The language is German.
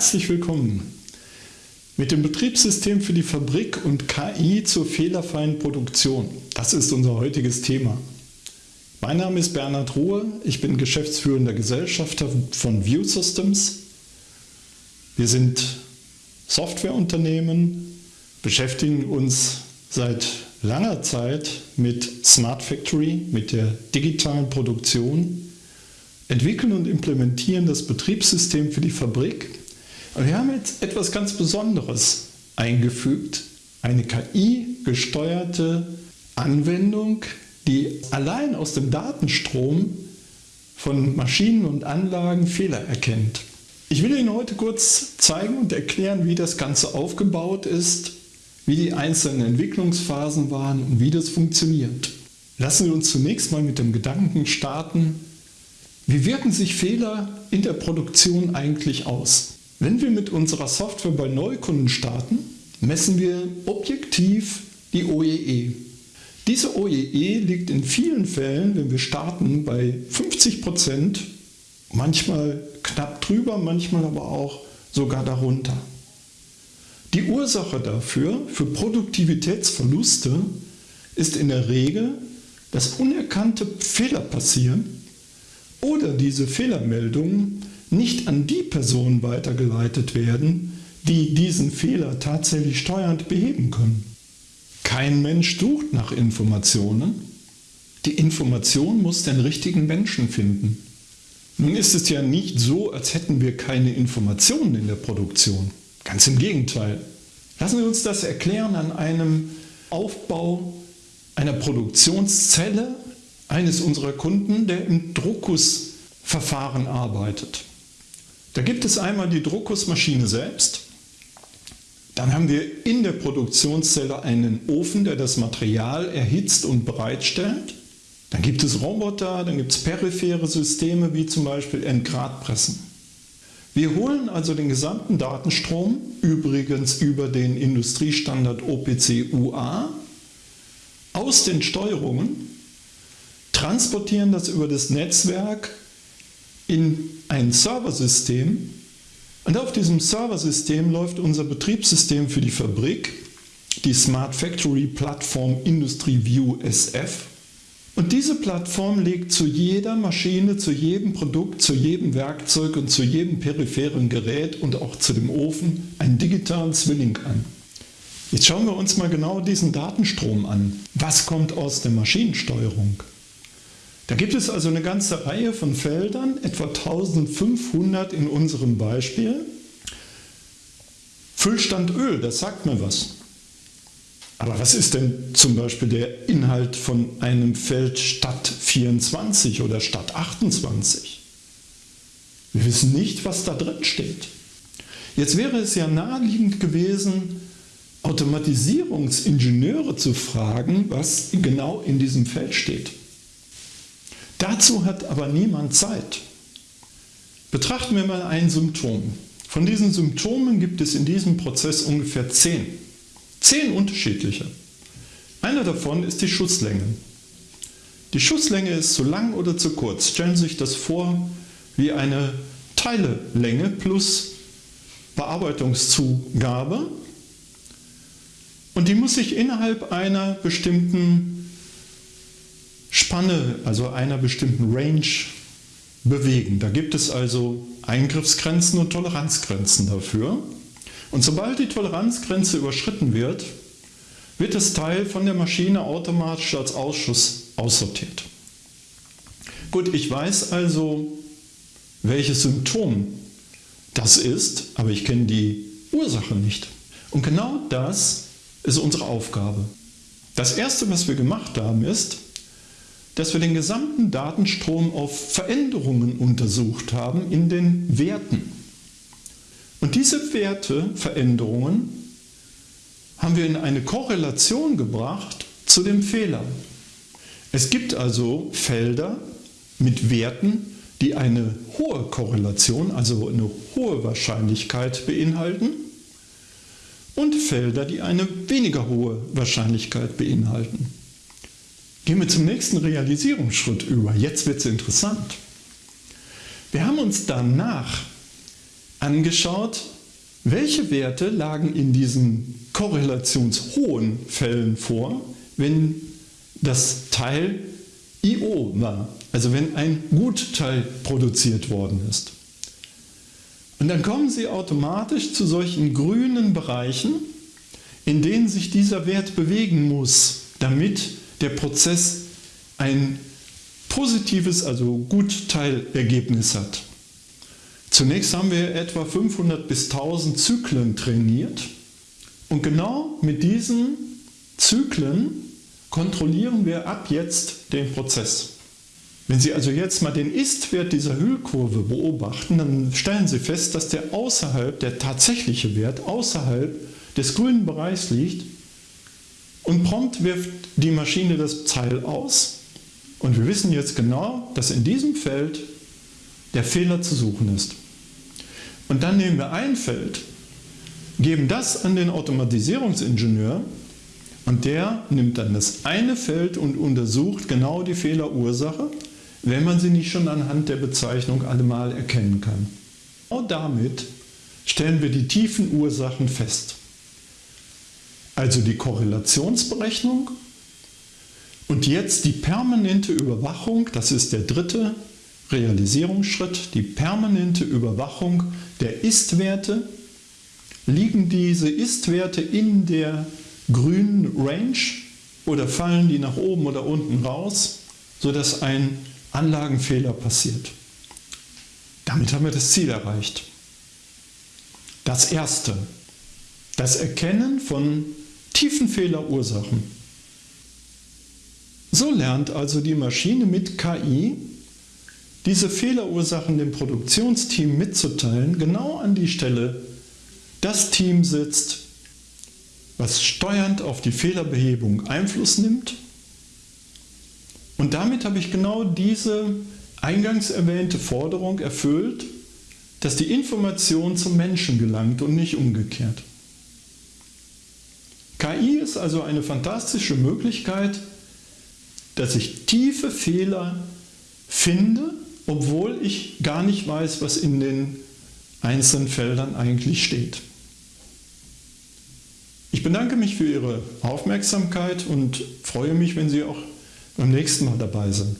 Herzlich willkommen. Mit dem Betriebssystem für die Fabrik und KI zur fehlerfreien Produktion. Das ist unser heutiges Thema. Mein Name ist Bernhard Ruhe, ich bin geschäftsführender Gesellschafter von View Systems. Wir sind Softwareunternehmen, beschäftigen uns seit langer Zeit mit Smart Factory, mit der digitalen Produktion, entwickeln und implementieren das Betriebssystem für die Fabrik. Und wir haben jetzt etwas ganz Besonderes eingefügt, eine KI-gesteuerte Anwendung, die allein aus dem Datenstrom von Maschinen und Anlagen Fehler erkennt. Ich will Ihnen heute kurz zeigen und erklären, wie das Ganze aufgebaut ist, wie die einzelnen Entwicklungsphasen waren und wie das funktioniert. Lassen Sie uns zunächst mal mit dem Gedanken starten, wie wirken sich Fehler in der Produktion eigentlich aus? Wenn wir mit unserer Software bei Neukunden starten, messen wir objektiv die OEE. Diese OEE liegt in vielen Fällen, wenn wir starten, bei 50%, manchmal knapp drüber, manchmal aber auch sogar darunter. Die Ursache dafür, für Produktivitätsverluste, ist in der Regel, dass unerkannte Fehler passieren oder diese Fehlermeldungen nicht an die Personen weitergeleitet werden, die diesen Fehler tatsächlich steuernd beheben können. Kein Mensch sucht nach Informationen. Die Information muss den richtigen Menschen finden. Nun ist es ja nicht so, als hätten wir keine Informationen in der Produktion. Ganz im Gegenteil. Lassen Sie uns das erklären an einem Aufbau einer Produktionszelle eines unserer Kunden, der im Druckusverfahren arbeitet. Da gibt es einmal die Druckusmaschine selbst, dann haben wir in der Produktionszelle einen Ofen, der das Material erhitzt und bereitstellt. Dann gibt es Roboter, dann gibt es periphere Systeme wie zum Beispiel Entgradpressen. Wir holen also den gesamten Datenstrom, übrigens über den Industriestandard OPC UA, aus den Steuerungen transportieren das über das Netzwerk in ein Serversystem und auf diesem Serversystem läuft unser Betriebssystem für die Fabrik, die Smart Factory Plattform Industry View SF. Und diese Plattform legt zu jeder Maschine, zu jedem Produkt, zu jedem Werkzeug und zu jedem peripheren Gerät und auch zu dem Ofen einen digitalen Zwilling an. Jetzt schauen wir uns mal genau diesen Datenstrom an. Was kommt aus der Maschinensteuerung? Da gibt es also eine ganze Reihe von Feldern, etwa 1500 in unserem Beispiel. Füllstand Öl, das sagt mir was. Aber was ist denn zum Beispiel der Inhalt von einem Feld Stadt 24 oder Stadt 28? Wir wissen nicht, was da drin steht. Jetzt wäre es ja naheliegend gewesen, Automatisierungsingenieure zu fragen, was genau in diesem Feld steht. Dazu hat aber niemand Zeit. Betrachten wir mal ein Symptom. Von diesen Symptomen gibt es in diesem Prozess ungefähr zehn. Zehn unterschiedliche. Einer davon ist die Schusslänge. Die Schusslänge ist zu lang oder zu kurz. Stellen Sie sich das vor wie eine Teilelänge plus Bearbeitungszugabe und die muss sich innerhalb einer bestimmten Spanne, also einer bestimmten Range bewegen. Da gibt es also Eingriffsgrenzen und Toleranzgrenzen dafür. Und sobald die Toleranzgrenze überschritten wird, wird das Teil von der Maschine automatisch als Ausschuss aussortiert. Gut, ich weiß also, welches Symptom das ist, aber ich kenne die Ursache nicht. Und genau das ist unsere Aufgabe. Das erste, was wir gemacht haben, ist, dass wir den gesamten Datenstrom auf Veränderungen untersucht haben in den Werten. Und diese Werteveränderungen haben wir in eine Korrelation gebracht zu dem Fehler. Es gibt also Felder mit Werten, die eine hohe Korrelation, also eine hohe Wahrscheinlichkeit beinhalten und Felder, die eine weniger hohe Wahrscheinlichkeit beinhalten. Gehen wir zum nächsten Realisierungsschritt über. Jetzt wird es interessant. Wir haben uns danach angeschaut, welche Werte lagen in diesen korrelationshohen Fällen vor, wenn das Teil IO war, also wenn ein Gutteil produziert worden ist. Und dann kommen Sie automatisch zu solchen grünen Bereichen, in denen sich dieser Wert bewegen muss, damit der Prozess ein positives, also Gutteilergebnis hat. Zunächst haben wir etwa 500 bis 1000 Zyklen trainiert und genau mit diesen Zyklen kontrollieren wir ab jetzt den Prozess. Wenn Sie also jetzt mal den Ist-Wert dieser Hüllkurve beobachten, dann stellen Sie fest, dass der außerhalb, der tatsächliche Wert außerhalb des grünen Bereichs liegt und prompt wirft die Maschine das Teil aus und wir wissen jetzt genau, dass in diesem Feld der Fehler zu suchen ist. Und dann nehmen wir ein Feld, geben das an den Automatisierungsingenieur und der nimmt dann das eine Feld und untersucht genau die Fehlerursache, wenn man sie nicht schon anhand der Bezeichnung allemal erkennen kann. Genau damit stellen wir die tiefen Ursachen fest. Also die Korrelationsberechnung und jetzt die permanente Überwachung, das ist der dritte Realisierungsschritt, die permanente Überwachung der Ist-Werte. Liegen diese Ist-Werte in der grünen Range oder fallen die nach oben oder unten raus, sodass ein Anlagenfehler passiert. Damit haben wir das Ziel erreicht. Das erste, das Erkennen von tiefen Fehlerursachen. So lernt also die Maschine mit KI diese Fehlerursachen dem Produktionsteam mitzuteilen, genau an die Stelle das Team sitzt, was steuernd auf die Fehlerbehebung Einfluss nimmt. Und damit habe ich genau diese eingangs erwähnte Forderung erfüllt, dass die Information zum Menschen gelangt und nicht umgekehrt. KI ist also eine fantastische Möglichkeit, dass ich tiefe Fehler finde, obwohl ich gar nicht weiß, was in den einzelnen Feldern eigentlich steht. Ich bedanke mich für Ihre Aufmerksamkeit und freue mich, wenn Sie auch beim nächsten Mal dabei sind.